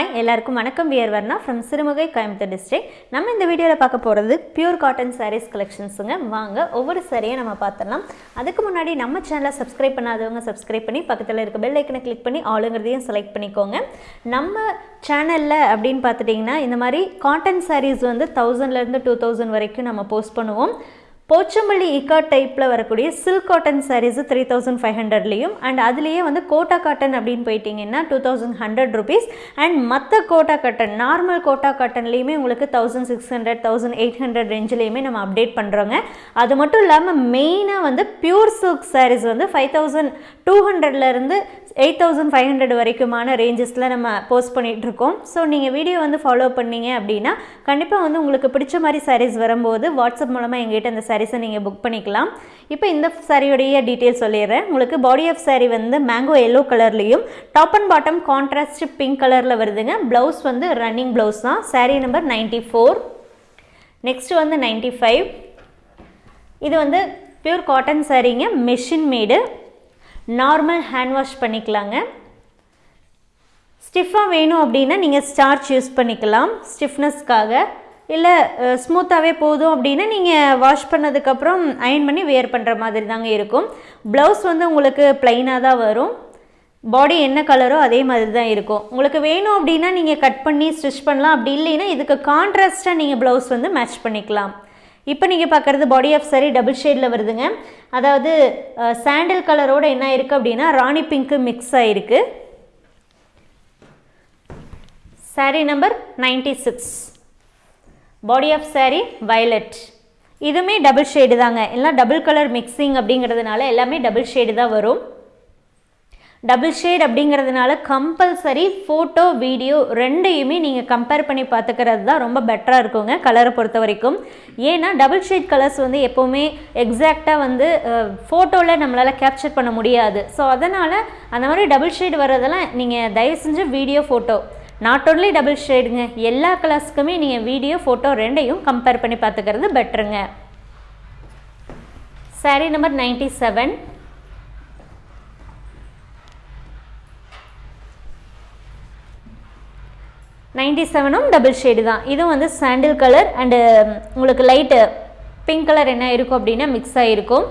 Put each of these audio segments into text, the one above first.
Hi எல்லாருக்கும் வணக்கம். We're Varna from Sirumugai Coimbatore district நம்ம இந்த வீடியோவில் பார்க்க போகிறது பியூர் காட்டன் சாரீஸ் கலெக்ஷன்ஸுங்க வாங்க ஒவ்வொரு சாரியை நம்ம பார்த்துடலாம். அதுக்கு முன்னாடி நம்ம சேனலை சப்ஸ்கிரைப் பண்ணாதவங்க சப்ஸ்கிரைப் பண்ணி பக்கத்தில் இருக்க பெல் ஐக்கனை கிளிக் பண்ணி ஆளுங்கிறதையும் செலக்ட் பண்ணிக்கோங்க. நம்ம சேனலில் அப்படின்னு பார்த்துட்டிங்கன்னா இந்த மாதிரி காட்டன் சாரீஸ் வந்து தௌசண்ட்லேருந்து டூ தௌசண்ட் வரைக்கும் நம்ம போஸ்ட் பண்ணுவோம். போச்சம்பள்ளி இக்கா டைப்பில் வரக்கூடிய silk cotton saris three thousand five ஹண்ட்ரட்லேயும் and அதுலேயே வந்து கோட்டா காட்டன் அப்படின்னு போயிட்டீங்கன்னா two thousand hundred rupees and மற்ற கோட்டா காட்டன் நார்மல் கோட்டா காட்டன்லேயுமே உங்களுக்கு thousand six hundred thousand eight hundred ரேஞ்சிலையுமே நம்ம அப்டேட் பண்ணுறோங்க அது மட்டும் இல்லாமல் மெயினாக வந்து பியூர் சில்க் சாரீஸ் வந்து ஃபைவ் தௌசண்ட் டூ ஹண்ட்ரட்லேருந்து எயிட் தௌசண்ட் ஃபைவ் ஹண்ட்ரட் வரைக்குமான ரேஞ்சஸில் நம்ம போஸ்ட் பண்ணிகிட்ருக்கோம் ஸோ நீங்கள் வீடியோ வந்து ஃபாலோ பண்ணீங்க அப்படின்னா கண்டிப்பாக வந்து உங்களுக்கு பிடிச்ச மாதிரி சாரீஸ் வரும்போது வாட்ஸ்அப் மூலமாக எங்ககிட்ட அந்த சாரீஸை நீங்கள் புக் பண்ணிக்கலாம். இப்போ இந்த சாரியோடைய டீட்டெயில் சொல்லிடுறேன். உங்களுக்கு பாடி ஆஃப் சாரீ வந்து மேங்கோ எல்லோ கலர்லேயும் top and bottom contrast pink கலரில் வருதுங்க. ப்ளவுஸ் வந்து ரன்னிங் ப்ளவுஸ் தான். Sari number ninety four next வந்து நைன்ட்டி ஃபைவ் இது வந்து pure cotton சாரீங்க machine made normal hand wash பண்ணிக்கலாங்க. ஸ்டிஃபாக வேணும் அப்படின்னா நீங்கள் ஸ்டார்ச் யூஸ் பண்ணிக்கலாம். ஸ்டிஃப்னஸ்க்காக இல்லை ஸ்மூத்தாகவே போதும் அப்படின்னா நீங்கள் வாஷ் பண்ணதுக்கப்புறம் அயன் பண்ணி வேர் பண்ணுற மாதிரி தாங்க இருக்கும். ப்ளவுஸ் வந்து உங்களுக்கு ப்ளைனாக தான் வரும். பாடி என்ன கலரோ அதே மாதிரி தான் இருக்கும். உங்களுக்கு வேணும் அப்படின்னா நீங்கள் கட் பண்ணி ஸ்டிச் பண்ணலாம். அப்படி இல்லைன்னா இதுக்கு கான்ட்ராஸ்ட்டாக நீங்கள் ப்ளவுஸ் வந்து மேட்ச் பண்ணிக்கலாம். இப்போ நீங்கள் பார்க்குறது பாடி ஆஃப் சரி டபுள் ஷேடில் வருதுங்க. அதாவது சாண்டில் கலரோட என்ன இருக்குது அப்படின்னா ராணி பிங்க்கு மிக்ஸ் ஆகிருக்கு sari number ninety six body of sari violet இதுவுமே டபுள் ஷேடு தாங்க. எல்லாம் டபுள் கலர் மிக்சிங் அப்படிங்கிறதுனால எல்லாமே டபுள் ஷேடு தான் வரும். டபுள் ஷேட் அப்படிங்கிறதுனால கம்பல்சரி ஃபோட்டோ வீடியோ ரெண்டையுமே நீங்கள் கம்பேர் பண்ணி பார்த்துக்கிறது தான் ரொம்ப பெட்டராக இருக்குங்க கலரை பொறுத்த வரைக்கும். ஏன்னா டபுள் ஷேட் கலர்ஸ் வந்து எப்போவுமே எக்ஸாக்டாக வந்து ஃபோட்டோவில் நம்மளால் கேப்சர் பண்ண முடியாது. ஸோ அதனால் அந்த மாதிரி டபுள் ஷேட் வர்றதெல்லாம் நீங்கள் தயவு செஞ்சு video photo not only double ஷேடுங்க எல்லா கலர்ஸ்க்குமே நீங்கள் வீடியோ ஃபோட்டோ ரெண்டையும் கம்பேர் பண்ணி பார்த்துக்கிறது பெட்டருங்க sari number ninety seven ninety செவனும் double shade தான். இதுவும் வந்து சாண்டில் கலர் அண்டு உங்களுக்கு லைட்டு பிங்க் கலர் என்ன இருக்கும் அப்படின்னா மிக்ஸ் ஆகிருக்கும்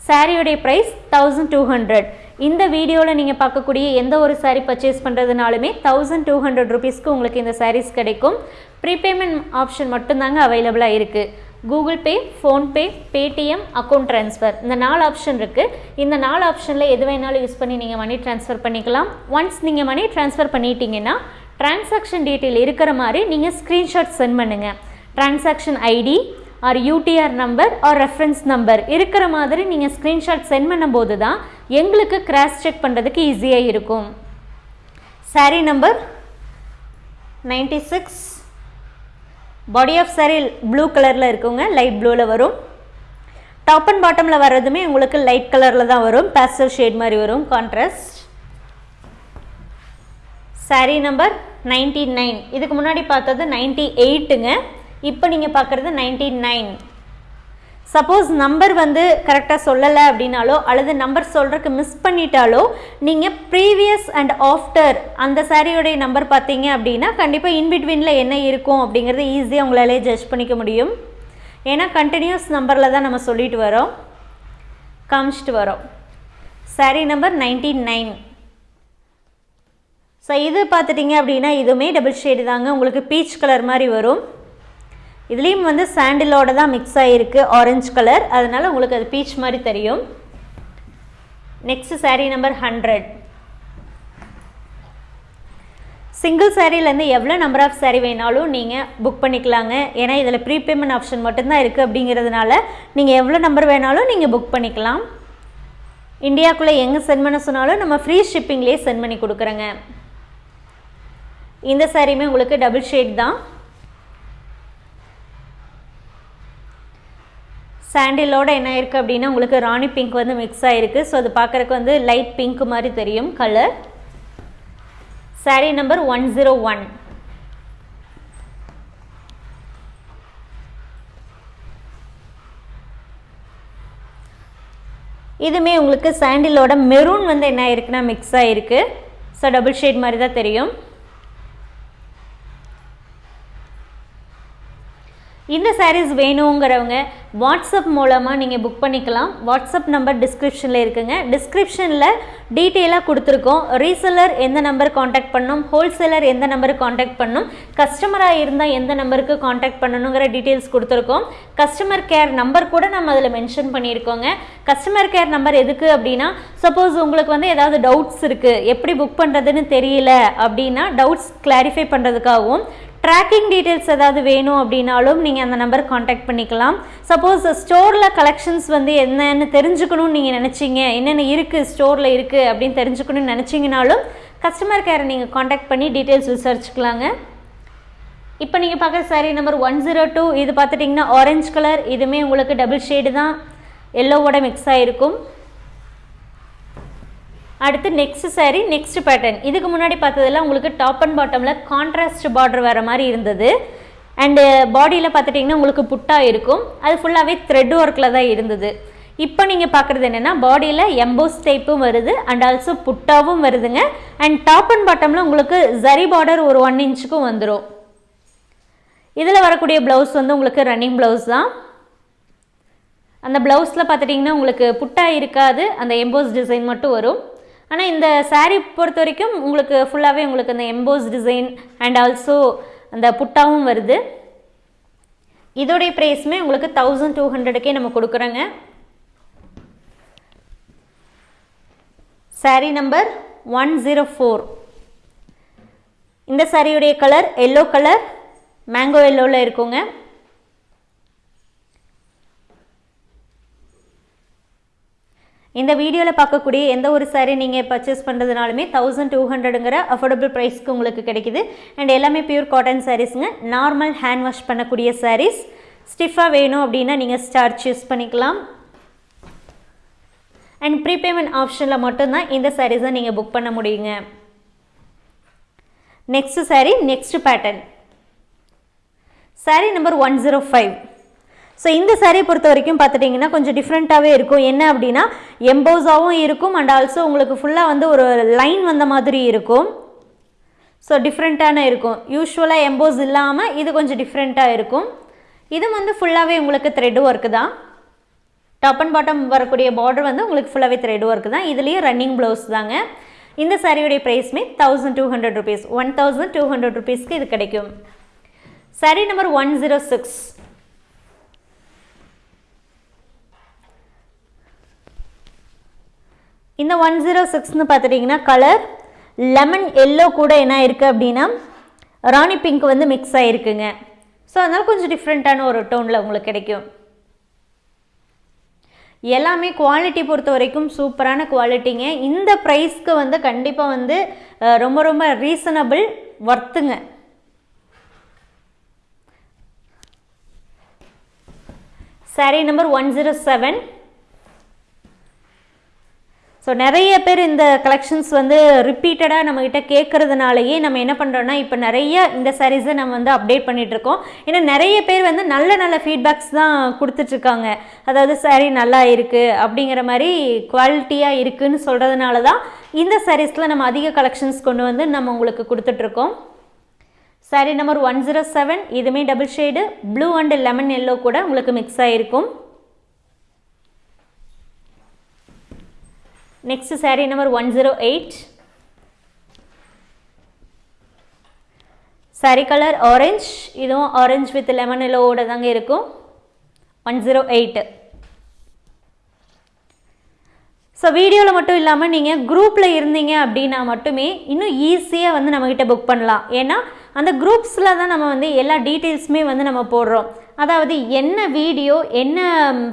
சாரியுடைய ப்ரைஸ் தௌசண்ட் டூ ஹண்ட்ரட் இந்த வீடியோவில் நீங்கள் பார்க்கக்கூடிய எந்த ஒரு சாரீ பர்ச்சேஸ் பண்ணுறதுனாலுமே தௌசண்ட் டூ ஹண்ட்ரட் ருபீஸ்க்கு உங்களுக்கு இந்த சாரீஸ் கிடைக்கும். ப்ரீபேமெண்ட் ஆப்ஷன் மட்டும்தாங்க அவைலபிளாக இருக்குது Google Pay PhonePe Paytm account transfer இந்த நாலு ஆப்ஷன் இருக்குது இந்த நாலு ஆப்ஷனில் எது வேணாலும் யூஸ் பண்ணி நீங்கள் மணி ட்ரான்ஸ்ஃபர் பண்ணிக்கலாம். ஒன்ஸ் நீங்கள் மணி ட்ரான்ஸ்ஃபர் பண்ணிட்டீங்கன்னா டிரான்சாக்ஷன் டீட்டெயில் இருக்கிற மாதிரி நீங்கள் ஸ்க்ரீன்ஷாட் சென்ட் பண்ணுங்கள் transaction ID or UTR number or reference number இருக்கிற மாதிரி நீங்கள் ஸ்க்ரீன்ஷாட் சென்ட் பண்ணும்போது தான் எங்களுக்கு கிராஸ் செக் பண்ணுறதுக்கு ஈஸியாக இருக்கும். Sari number ninety six body of sari blue கலரில் இருக்குங்க லைட் ப்ளூவில் வரும். டாப் அண்ட் பாட்டமில் வர்றதுமே உங்களுக்கு லைட் கலரில் தான் வரும் பேஸ்டல் ஷேட் மாதிரி வரும் contrast sari number ninety nine இதுக்கு முன்னாடி பார்த்தது நைன்டி எயிட்டுங்க இப்போ நீங்கள் பார்க்குறது நைன்டி நைன் சப்போஸ் நம்பர் வந்து கரெக்டாக சொல்லலை அப்படின்னாலோ அல்லது நம்பர் சொல்கிறதுக்கு மிஸ் பண்ணிட்டாலோ நீங்கள் ப்ரீவியஸ் அண்ட் ஆஃப்டர் அந்த சாரியோடைய நம்பர் பார்த்தீங்க அப்படின்னா கண்டிப்பாக இன்பிட்வீனில் என்ன இருக்கும் அப்படிங்கிறது ஈஸியாக உங்களாலே ஜட்ஜ் பண்ணிக்க முடியும். ஏன்னா கண்டினியூஸ் நம்பரில் தான் நம்ம சொல்லிட்டு வரோம். காமிச்சிட்டு வரோம். Sari number ninety nine so இது பார்த்துட்டிங்க அப்படின்னா இதுவுமே டபுள் ஷேடு தாங்க. உங்களுக்கு பீச் கலர் மாதிரி வரும். இதுலேயும் வந்து சாண்டிலோட தான் மிக்ஸ் ஆகிருக்கு ஆரஞ்சு கலர் அதனால் உங்களுக்கு அது பீச் மாதிரி தெரியும். Next sari number hundred single சாரீலேருந்து எவ்வளோ நம்பர் ஆஃப் சாரீ வேணாலும் நீங்கள் புக் பண்ணிக்கலாங்க. ஏன்னா இதில் ப்ரீபேமெண்ட் ஆப்ஷன் மட்டும்தான் இருக்குது அப்படிங்கிறதுனால நீங்கள் எவ்வளோ நம்பர் வேணாலும் நீங்கள் புக் பண்ணிக்கலாம். இந்தியாவுக்குள்ளே எங்கே சென்ட் பண்ண சொன்னாலும் நம்ம ஃப்ரீ ஷிப்பிங்லேயே சென்ட் பண்ணி கொடுக்குறோங்க. இந்த சாரியுமே உங்களுக்கு டபுள் ஷேட் தான். சாண்டிலோட என்ன இருக்குது அப்படின்னா உங்களுக்கு ராணி பிங்க் வந்து மிக்ஸ் ஆகிருக்கு ஸோ அது பார்க்குறக்கு வந்து லைட் பிங்க் மாதிரி தெரியும் colour sari number one zero one இதுமே உங்களுக்கு சாண்டிலோட மெரூன் வந்து என்ன ஆயிருக்குன்னா மிக்ஸ் ஆகிருக்கு ஸோ டபுள் ஷேட் மாதிரி தான் தெரியும். இந்த சாரீஸ் வேணுங்கிறவங்க வாட்ஸ்அப் மூலமாக நீங்கள் புக் பண்ணிக்கலாம். வாட்ஸ்அப் நம்பர் டிஸ்கிரிப்ஷனில் இருக்குங்க. டிஸ்கிரிப்ஷனில் டீட்டெயிலாக கொடுத்துருக்கோம். ரீசெல்லர் எந்த நம்பர் காண்டாக்ட் பண்ணணும் ஹோல்சேலர் எந்த நம்பருக்கு காண்டாக்ட் பண்ணணும் கஸ்டமராக இருந்தால் எந்த நம்பருக்கு காண்டாக்ட் பண்ணணுங்கிற டீட்டெயில்ஸ் கொடுத்துருக்கோம். கஸ்டமர் கேர் நம்பர் கூட நம்ம அதில் மென்ஷன் பண்ணியிருக்கோங்க. கஸ்டமர் கேர் நம்பர் எதுக்கு அப்படின்னா சப்போஸ் உங்களுக்கு வந்து ஏதாவது டவுட்ஸ் இருக்குது எப்படி புக் பண்ணுறதுன்னு தெரியல அப்படின்னா டவுட்ஸ் கிளாரிஃபை பண்ணுறதுக்காகவும் ட்ராக்கிங் டீட்டெயில்ஸ் ஏதாவது வேணும் அப்படின்னாலும் நீங்கள் அந்த நம்பர் காண்டாக்ட் பண்ணிக்கலாம். சப்போஸ் ஸ்டோரில் கலெக்ஷன்ஸ் வந்து என்னென்னு தெரிஞ்சுக்கணும்னு நீங்கள் நினச்சிங்க. என்னென்ன இருக்குது ஸ்டோரில் இருக்குது அப்படின்னு தெரிஞ்சுக்கணும்னு நினச்சிங்கனாலும் கஸ்டமர் கேரை நீங்கள் காண்டாக்ட் பண்ணி டீட்டெயில்ஸ் விசாரிச்சுக்கலாங்க. இப்போ நீங்கள் பார்க்குற sari number one zero two இது பார்த்துட்டிங்கன்னா ஆரஞ்சு கலர் இதுவுமே உங்களுக்கு டபுள் ஷேடு தான். எல்லோவோட மிக்ஸ் ஆகிருக்கும் அடுத்து நெக்ஸ்ட் சாரீ நெக்ஸ்ட் பேட்டர்ன் இதுக்கு முன்னாடி பார்த்ததுல உங்களுக்கு டாப் அண்ட் பாட்டமில் கான்ட்ராஸ்ட் பார்டர் வர மாதிரி இருந்தது. அண்டு பாடியில் uh, பார்த்துட்டிங்கன்னா உங்களுக்கு புட்டா இருக்கும். அது ஃபுல்லாகவே த்ரெட் ஒர்க்கில் தான் இருந்தது. இப்போ நீங்கள் பார்க்குறது என்னென்னா பாடியில் எம்போஸ் டைப்பும் வருது அண்ட் ஆல்சோ புட்டாவும் வருதுங்க. அண்ட் டாப் அண்ட் பாட்டமில் உங்களுக்கு ஜரி பார்டர் ஒரு ஒன் இன்ச்சுக்கும் வந்துடும் இதில் வரக்கூடிய ப்ளவுஸ் வந்து உங்களுக்கு ரன்னிங் ப்ளவுஸ் தான். அந்த ப்ளவுஸில் பார்த்துட்டிங்கன்னா உங்களுக்கு புட்டா இருக்காது அந்த எம்போஸ் டிசைன் மட்டும் வரும். ஆனால் இந்த சாரீ பொறுத்த வரைக்கும் உங்களுக்கு ஃபுல்லாகவே உங்களுக்கு அந்த எம்போஸ் டிசைன் அண்ட் ஆல்சோ அந்த புட்டாவும் வருது. இதோடைய ப்ரைஸுமே உங்களுக்கு தௌசண்ட் டூ ஹண்ட்ரடுக்கே நம்ம கொடுக்குறோங்க. Sari number one zero four இந்த சாரியுடைய கலர் எல்லோ கலர் மேங்கோ எல்லோவில் இருக்குங்க. இந்த வீடியோவில் பார்க்கக்கூடிய எந்த ஒரு சாரீ நீங்கள் பர்ச்சேஸ் பண்ணுறதுனாலுமே தௌசண்ட் டூ ஹண்ட்ரடுங்கிற அஃபோர்டபுள் ப்ரைஸ்க்கு உங்களுக்கு கிடைக்குது. அண்ட் எல்லாமே பியூர் காட்டன் சாரீஸுங்க நார்மல் ஹேண்ட் வாஷ் பண்ணக்கூடிய சாரீஸ் ஸ்டிஃபாக வேணும் அப்படின்னா நீங்கள் ஸ்டார்ச் யூஸ் பண்ணிக்கலாம். அண்ட் ப்ரீபேமெண்ட் ஆப்ஷனில் மட்டும்தான் இந்த சாரீஸை நீங்கள் புக் பண்ண முடியுங்க. Next sari next pattern sari number one zero five so இந்த சாரியை பொறுத்த வரைக்கும் பார்த்துட்டிங்கன்னா கொஞ்சம் டிஃப்ரெண்ட்டாகவே இருக்கும். என்ன அப்படின்னா எம்போஸாகவும் இருக்கும் அண்ட் ஆல்சோ உங்களுக்கு ஃபுல்லாக வந்து ஒரு லைன் வந்த மாதிரி இருக்கும். ஸோ டிஃப்ரெண்ட்டான இருக்கும். யூஸ்வலாக எம்போஸ் இல்லாமல் இது கொஞ்சம் டிஃப்ரெண்ட்டாக இருக்கும். இது வந்து ஃபுல்லாகவே உங்களுக்கு த்ரெட் ஒர்க்கு தான். டாப் அண்ட் பாட்டம் வரக்கூடிய பார்டர் வந்து உங்களுக்கு ஃபுல்லாகவே த்ரெட் ஒர்க்கு தான். இதுலேயும் ரன்னிங் ப்ளவுஸ் தாங்க. இந்த சாரியுடைய ப்ரைஸ்மே thousand two hundred rupees one thousand two hundred ருபீஸ்க்கு இது கிடைக்கும். Sari number one zero six இந்த ஒன் ஜீரோ சிக்ஸ்னு பார்த்துட்டிங்கன்னா கலர் லெமன் எல்லோ கூட என்ன இருக்குது அப்படின்னா ராணி பிங்க் வந்து மிக்ஸ் ஆகிருக்குங்க ஸோ அதனால் கொஞ்சம் டிஃப்ரெண்ட்டான ஒரு டோனில் உங்களுக்கு கிடைக்கும். எல்லாமே குவாலிட்டி பொறுத்த வரைக்கும் சூப்பரான குவாலிட்டிங்க இந்த ப்ரைஸ்க்கு வந்து கண்டிப்பாக வந்து ரொம்ப ரொம்ப reasonable ஒர்த்துங்க sari number one zero seven so நிறைய பேர் இந்த கலெக்ஷன்ஸ் வந்து ரிப்பீட்டடாக நம்மக்கிட்ட கேட்குறதுனாலயே நம்ம என்ன பண்ணுறோன்னா இப்போ நிறைய இந்த சாரீஸை நம்ம வந்து அப்டேட் பண்ணிகிட்ருக்கோம் ஏன்னா நிறைய பேர் வந்து நல்ல நல்ல ஃபீட்பேக்ஸ் தான் கொடுத்துட்ருக்காங்க அதாவது சாரீ நல்லா இருக்குது அப்படிங்கிற மாதிரி குவாலிட்டியாக இருக்குன்னு சொல்கிறதுனால தான் இந்த சாரீஸில் நம்ம அதிக கலெக்ஷன்ஸ் கொண்டு வந்து நம்ம உங்களுக்கு கொடுத்துட்ருக்கோம் sari number one zero seven இதுவுமே double shade blue and lemon yellow கூட உங்களுக்கு மிக்ஸ் ஆகிருக்கும் next sari number one zero eight sari colour orange இதுவும் ஆரஞ்ச் வித் லெமன் எல்லோவோட தாங்க இருக்கும். ஒன் ஜீரோ எயிட் ஸோ வீடியோவில் மட்டும் இல்லாமல் நீங்கள் குரூப்பில் இருந்தீங்க அப்படின்னா மட்டுமே இன்னும் ஈஸியாக வந்து நம்மக்கிட்ட புக் பண்ணலாம். ஏன்னா அந்த குரூப்ஸில் தான் நம்ம வந்து எல்லா டீட்டெயில்ஸுமே வந்து நம்ம போடுறோம். அதாவது என்ன வீடியோ என்ன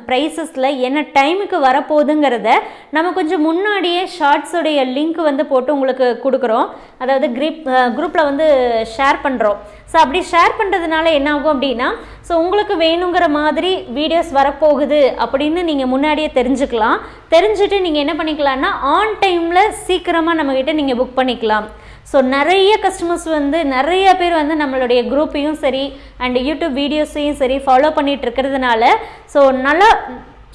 ப்ரைஸஸில் என்ன டைமுக்கு வரப்போகுதுங்கிறத நம்ம கொஞ்சம் முன்னாடியே ஷார்ட்ஸோடைய லிங்க் வந்து போட்டு உங்களுக்கு கொடுக்குறோம். அதாவது கிரிப் குரூப்பில் வந்து ஷேர் பண்ணுறோம் ஸோ அப்படி ஷேர் பண்ணுறதுனால என்ன ஆகும் அப்படின்னா ஸோ உங்களுக்கு வேணுங்கிற மாதிரி வீடியோஸ் வரப்போகுது அப்படின்னு நீங்கள் முன்னாடியே தெரிஞ்சுக்கலாம். தெரிஞ்சுட்டு நீங்கள் என்ன பண்ணிக்கலாம்னா ஆன் டைமில் சீக்கிரமாக நம்மக்கிட்ட நீங்கள் புக் பண்ணிக்கலாம். ஸோ நிறைய கஸ்டமர்ஸ் வந்து நிறைய பேர் வந்து நம்மளுடைய குரூப்பையும் சரி அண்ட் யூடியூப் வீடியோஸையும் சரி ஃபாலோ பண்ணிகிட்டு இருக்கிறதுனால ஸோ நல்லா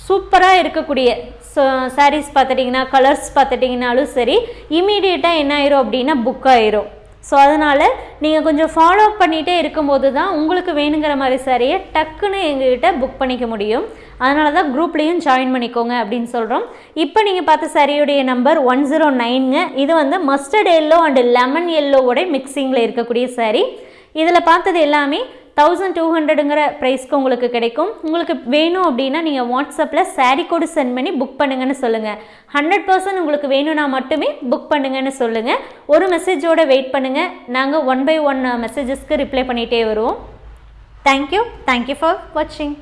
சூப்பராக இருக்கக்கூடிய ஸோ சாரீஸ் பார்த்துட்டிங்கன்னா கலர்ஸ் பார்த்துட்டிங்கனாலும் சரி இமீடியட்டாக என்ன ஆயிரும் அப்படின்னா புக் ஆயிரும். ஸோ அதனால் நீங்கள் கொஞ்சம் ஃபாலோ பண்ணிகிட்டே இருக்கும்போது தான் உங்களுக்கு வேணுங்கிற மாதிரி சாரியை டக்குன்னு எங்ககிட்ட புக் பண்ணிக்க முடியும். அதனால தான் குரூப்லேயும் ஜாயின் பண்ணிக்கோங்க அப்படின்னு சொல்கிறோம் இப்போ நீங்கள் பார்த்த சரியுடைய நம்பர் ஒன் ஜீரோ நைனுங்க இது வந்து மஸ்டர்ட் எல்லோ அண்டு லெமன் எல்லோவோட மிக்சிங்கில் இருக்கக்கூடிய சாரீ. இதில் பார்த்தது எல்லாமே தௌசண்ட் டூ ஹண்ட்ரடுங்கிற ப்ரைஸ்க்கு உங்களுக்கு கிடைக்கும். உங்களுக்கு வேணும் அப்படின்னா நீங்கள் வாட்ஸ்அப்பில் சாரீ கோடு சென்ட் பண்ணி புக் பண்ணுங்கன்னு சொல்லுங்கள் ஹண்ட்ரட் பர்சன்ட் உங்களுக்கு வேணும்னா மட்டுமே புக் பண்ணுங்கன்னு சொல்லுங்கள் ஒரு மெசேஜோடு வெயிட் பண்ணுங்கள் நாங்கள் ஒன் பை ஒன் மெசேஜஸ்க்கு ரிப்ளை பண்ணிகிட்டே வருவோம். தேங்க்யூ தேங்க்யூ ஃபார் வாட்சிங்